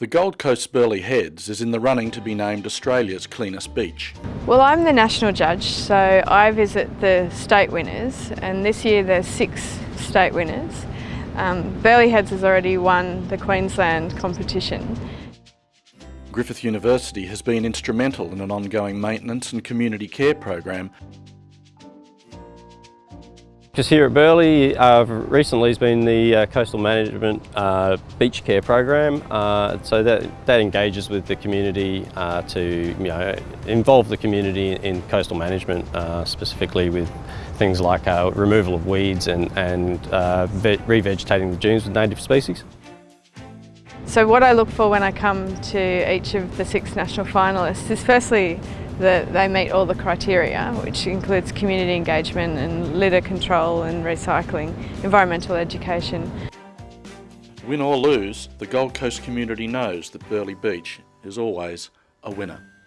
The Gold Coast Burleigh Heads is in the running to be named Australia's cleanest beach. Well, I'm the national judge, so I visit the state winners, and this year there's six state winners. Um, Burleigh Heads has already won the Queensland competition. Griffith University has been instrumental in an ongoing maintenance and community care program Just here at Burleigh, uh, recently has been the uh, Coastal Management uh, Beach Care Program. Uh, so that, that engages with the community uh, to you know, involve the community in coastal management, uh, specifically with things like removal of weeds and, and revegetating the dunes with native species. So what I look for when I come to each of the six national finalists is firstly that they meet all the criteria, which includes community engagement and litter control and recycling, environmental education. Win or lose, the Gold Coast community knows that Burleigh Beach is always a winner.